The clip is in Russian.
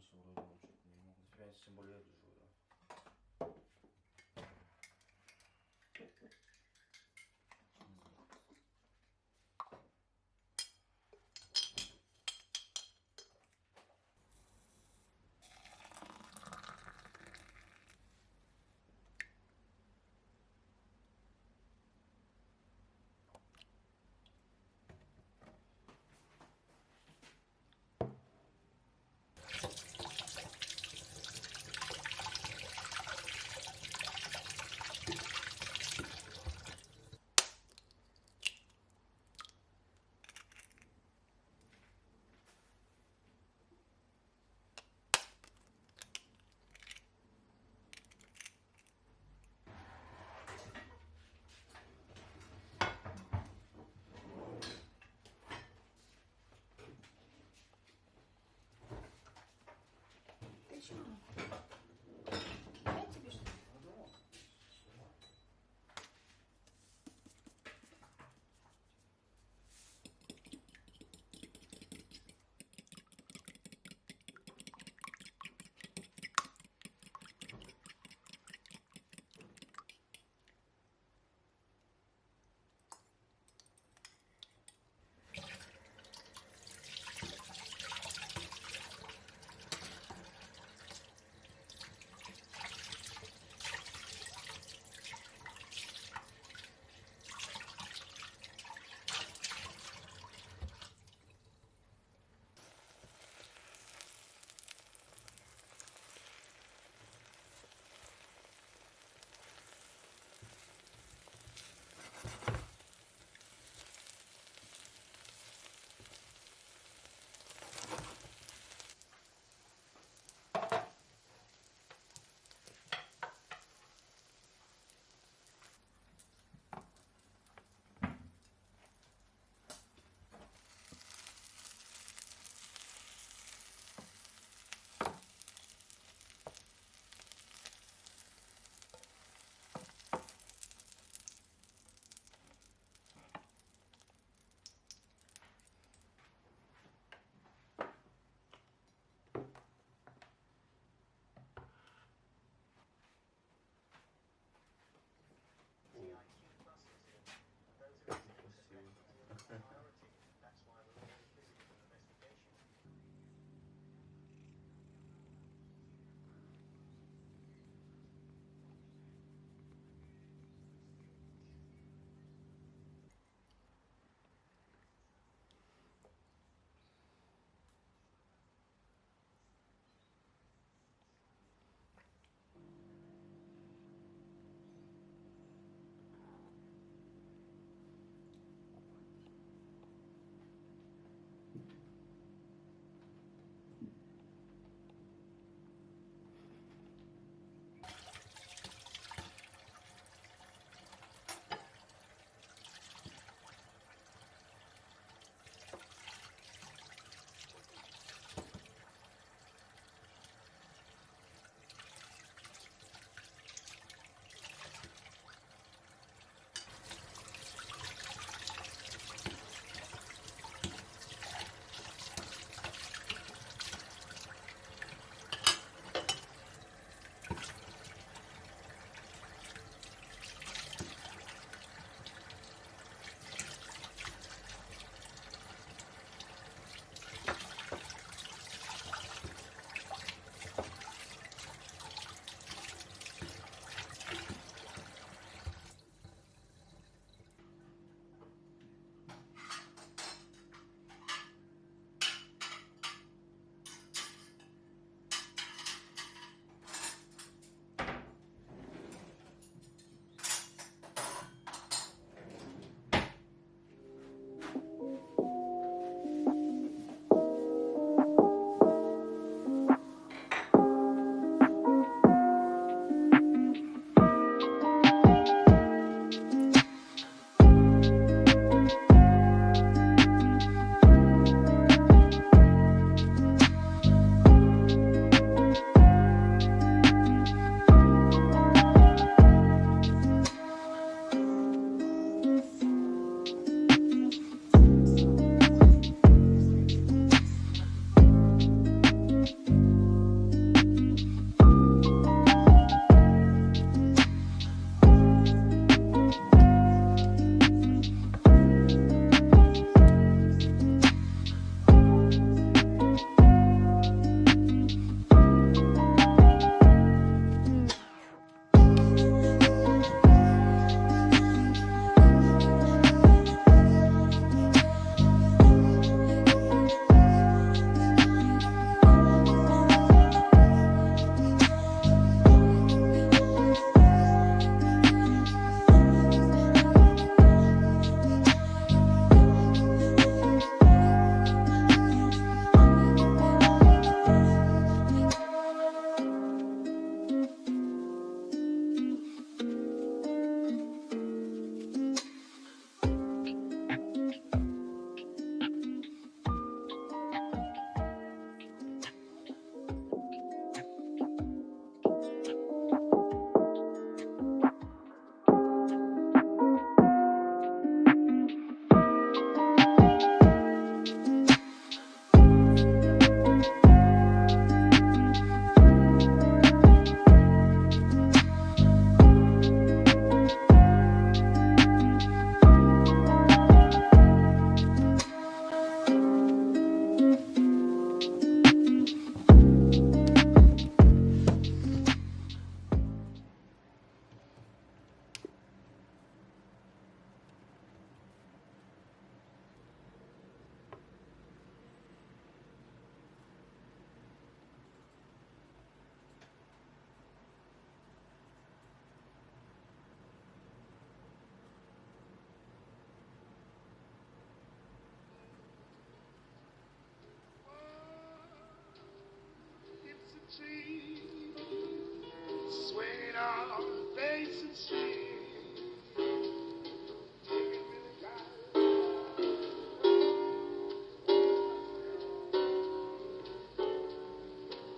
смысл вроде бы, что-то не могу. Нафига, тем более я